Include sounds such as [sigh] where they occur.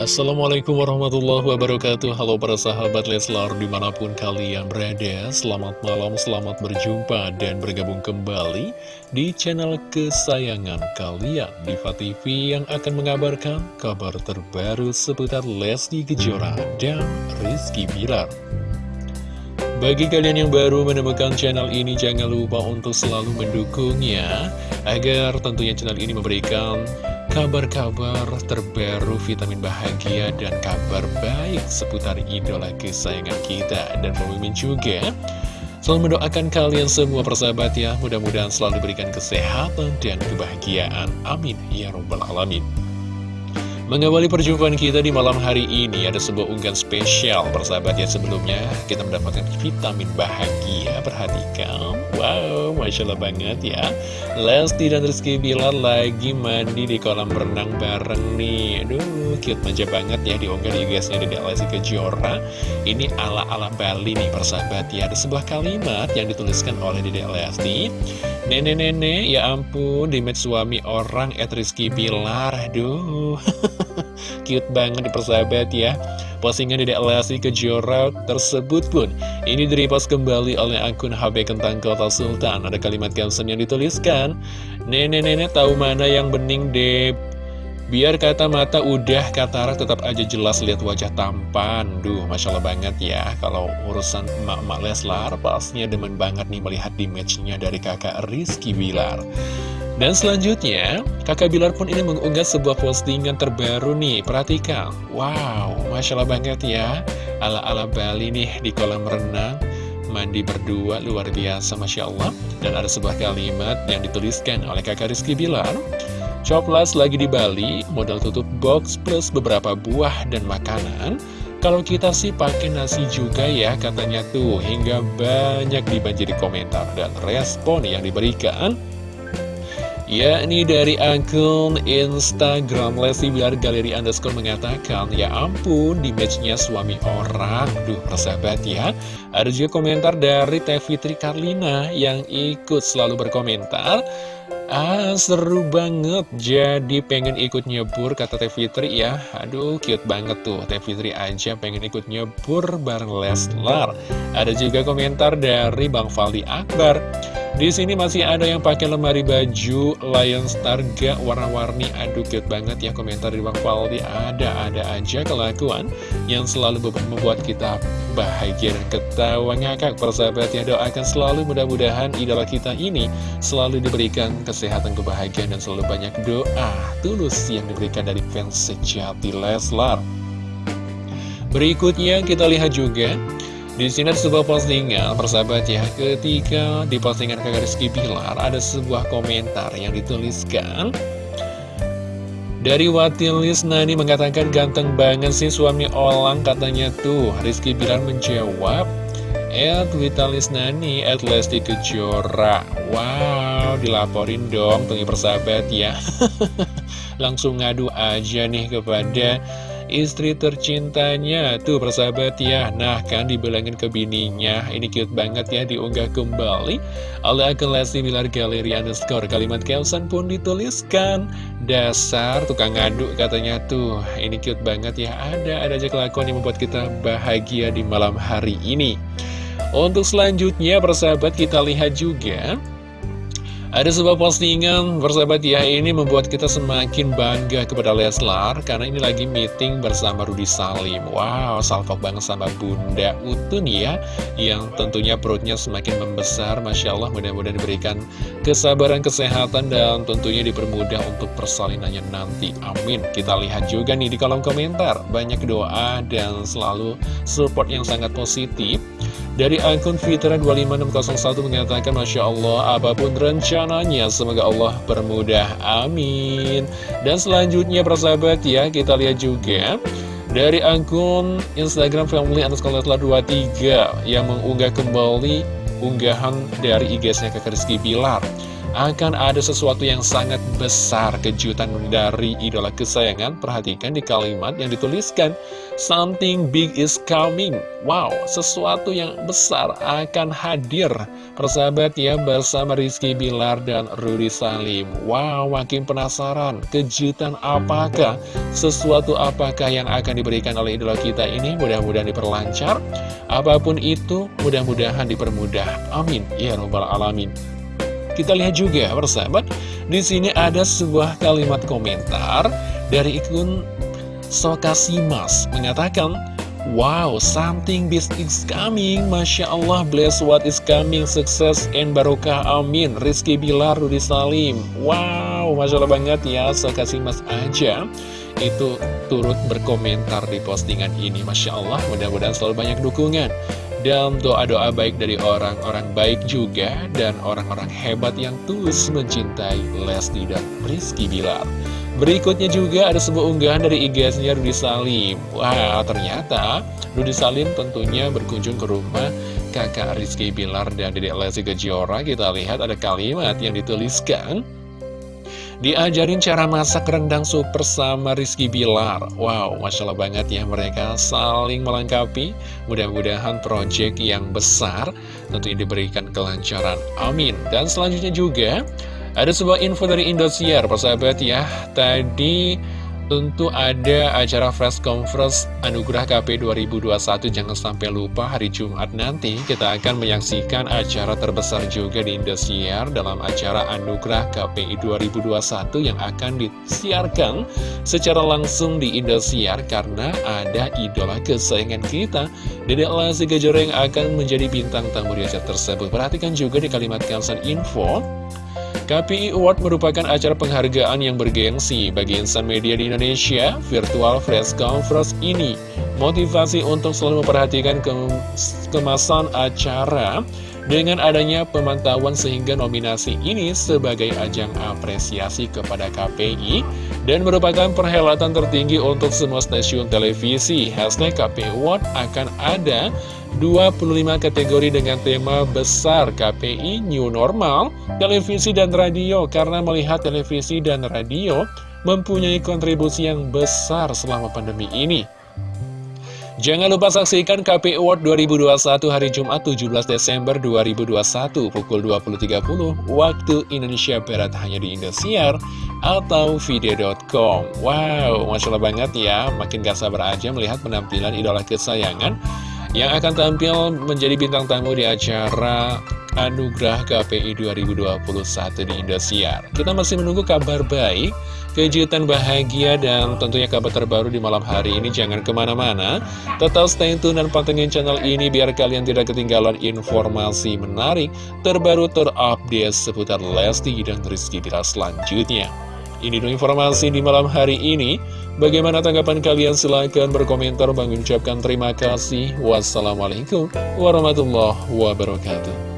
Assalamualaikum warahmatullahi wabarakatuh. Halo para sahabat Leslar di mana pun kalian berada Selamat malam, selamat berjumpa dan bergabung kembali Di channel kesayangan kalian. Diva TV yang akan mengabarkan kabar terbaru seputar Lesti Kejora dan Rizky Bilar. Bagi kalian yang baru menemukan channel ini, jangan lupa untuk selalu mendukungnya, agar tentunya channel ini memberikan kabar-kabar terbaru vitamin bahagia dan kabar baik seputar idola kesayangan kita. Dan pemimpin juga, selalu mendoakan kalian semua persahabat ya, mudah-mudahan selalu diberikan kesehatan dan kebahagiaan. Amin. Ya Rabbal Alamin. Mengawali perjumpaan kita di malam hari ini ada sebuah unggahan spesial. Persahabat ya sebelumnya kita mendapatkan vitamin bahagia. Perhatikan. Wow masya Allah banget ya. Lesti dan Rizky Bilar lagi mandi di kolam renang bareng nih. Aduh cute manja banget ya diunggah di guysnya dari Lesti Kejora. Ini ala ala Bali nih persahabat ya. Ada sebuah kalimat yang dituliskan oleh Dede Lesti. Nenek-nenek ya ampun di suami orang at Rizky Bilar. Aduh [laughs] [laughs] Cute banget di persahabat ya. Postingan Dedek Lesti Kejora tersebut pun Ini direpost kembali oleh akun HB Kentang Kota Sultan. Ada kalimat caption yang dituliskan Nenek-nenek tahu mana yang bening deh Biar kata mata udah katarak tetap aja jelas lihat wajah tampan. Duh, Masya Allah banget ya. Kalau urusan emak-emak Leslar Pastinya demen banget nih melihat image-nya dari kakak Rizky Bilar dan selanjutnya, kakak Bilar pun ini mengunggah sebuah postingan terbaru nih, perhatikan. Wow, Masya Allah banget ya, ala-ala Bali nih di kolam renang, mandi berdua, luar biasa Masya Allah. Dan ada sebuah kalimat yang dituliskan oleh kakak Rizky Bilar. Coplas lagi di Bali, modal tutup box plus beberapa buah dan makanan. Kalau kita sih pakai nasi juga ya katanya tuh, hingga banyak dibanjiri komentar dan respon yang diberikan yakni dari akun Instagram Lesti Bilar Galeri Underscore mengatakan Ya ampun, di matchnya suami orang Duh, persahabat ya Ada juga komentar dari Teh Fitri Karlina yang ikut selalu berkomentar Ah, seru banget. Jadi pengen ikut nyebur, kata Teh Fitri ya. Aduh, cute banget tuh. Teh Fitri aja pengen ikut nyebur bareng Leslar. Ada juga komentar dari Bang Faldi Akbar. Di sini masih ada yang pakai lemari baju Lion Starga warna-warni. Aduh, cute banget ya komentar dari Bang Faldi. Ada-ada aja kelakuan yang selalu membuat kita bahagia dan ketawa ngakak. Persahabat ya, doakan selalu mudah-mudahan idola kita ini selalu diberikan kesehatan, kebahagiaan, dan selalu banyak doa tulus yang diberikan dari fans sejati Leslar. Berikutnya kita lihat juga di sini ada sebuah postingan, persahabat ya, ketika di postingan kakak Rizky Bilar ada sebuah komentar yang dituliskan. Dari Watilis Nani mengatakan ganteng banget sih suami Olang katanya tuh. Rizky Bilar menjawab Ed Vitalis Nani, Ed Lesti Kejora. Wow, dilaporin dong tunggu persahabat ya. [laughs] Langsung ngadu aja nih kepada istri tercintanya. Tuh persahabat ya. Nah kan dibilangin ke bininya. Ini cute banget ya diunggah kembali. Oleh akun Lesti Bilar Galeri underscore. Kalimat caption pun dituliskan. Dasar tukang ngadu katanya tuh. Ini cute banget ya. Ada ada aja kelakuan yang membuat kita bahagia di malam hari ini. Untuk selanjutnya persahabat kita lihat juga ada sebuah postingan bersahabat ya ini membuat kita semakin bangga kepada Leslar Karena ini lagi meeting bersama Rudi Salim. Wow salvok banget sama Bunda Utun ya Yang tentunya perutnya semakin membesar. Masya Allah mudah-mudahan diberikan kesabaran kesehatan Dan tentunya dipermudah untuk persalinannya nanti. Amin. Kita lihat juga nih di kolom komentar. Banyak doa dan selalu support yang sangat positif dari akun Fitra 25601 mengatakan Masya Allah apa pun rencananya semoga Allah permudah amin. Dan selanjutnya persahabat ya kita lihat juga dari akun Instagram family underscore 23 yang mengunggah kembali unggahan dari IG-nya ke Rizky Bilar akan ada sesuatu yang sangat besar kejutan dari idola kesayangan. Perhatikan di kalimat yang dituliskan, Something big is coming. Wow, sesuatu yang besar akan hadir. Persahabat ya bersama Rizky Bilar dan Rudy Salim. Wow, makin penasaran. Kejutan apakah? Sesuatu apakah yang akan diberikan oleh idola kita ini? Mudah-mudahan diperlancar. Apa pun itu, mudah-mudahan dipermudah. Amin. Ya Rabbal Alamin. Kita lihat juga, persahabat, di sini ada sebuah kalimat komentar dari ikun Sokasimas mengatakan, Wow, something big is coming. Masya Allah, bless what is coming. Sukses and barokah. Amin. Rizky Bilar, Rudi Salim. Wow, Masya Allah banget ya. Sokasimas aja itu turut berkomentar di postingan ini. Masya Allah, mudah-mudahan selalu banyak dukungan dan doa-doa baik dari orang-orang baik juga dan orang-orang hebat yang tulus mencintai Lesti dan Rizky Bilar. Berikutnya juga ada sebuah unggahan dari IG-nya Rudy Salim. Wah, ternyata Rudy Salim tentunya berkunjung ke rumah kakak Rizky Bilar dan Dedek Lesti Kejora. Kita lihat ada kalimat yang dituliskan. Diajarin cara masak rendang super sama Rizky Bilar. Wow, Masya Allah banget ya mereka saling melengkapi. Mudah-mudahan proyek yang besar tentunya diberikan kelancaran. Amin. Dan selanjutnya juga ada sebuah info dari Indosiar persahabat ya. Tadi Tentu ada acara Fresh Conference Anugerah KP 2021 Jangan sampai lupa hari Jumat nanti Kita akan menyaksikan acara terbesar juga di Indosiar Dalam acara Anugerah KPI 2021 Yang akan disiarkan secara langsung di Indosiar Karena ada idola kesayangan kita. Dedek Lasi Kejora yang akan menjadi bintang tamu di acara tersebut. Perhatikan juga di kalimat caption info KPI Award merupakan acara penghargaan yang bergengsi bagi insan media di Indonesia. Virtual Press Conference ini motivasi untuk selalu memperhatikan kemasan acara dengan adanya pemantauan sehingga nominasi ini sebagai ajang apresiasi kepada KPI dan merupakan perhelatan tertinggi untuk semua stasiun televisi. Hashtag KPI Award akan ada 25 kategori dengan tema besar KPI New Normal, televisi dan radio karena melihat televisi dan radio mempunyai kontribusi yang besar selama pandemi ini. Jangan lupa saksikan KPI Award 2021 hari Jumat 17 Desember 2021 pukul 20.30 waktu Indonesia Barat hanya di Indosiar atau video.com. Wow, Masya Allah banget ya, makin gak sabar aja melihat penampilan idola kesayangan yang akan tampil menjadi bintang tamu di acara Anugerah KPI 2021 di Indosiar. Kita masih menunggu kabar baik, kejutan bahagia, dan tentunya kabar terbaru di malam hari ini. Jangan ke mana-mana, tetap stay tune dan pantengin channel ini biar kalian tidak ketinggalan informasi menarik, terbaru, terupdate seputar Lesti dan Rizky Bila selanjutnya. Ini dulu informasi di malam hari ini. Bagaimana tanggapan kalian? Silahkan berkomentar. Bang ucapkan terima kasih. Wassalamualaikum warahmatullahi wabarakatuh.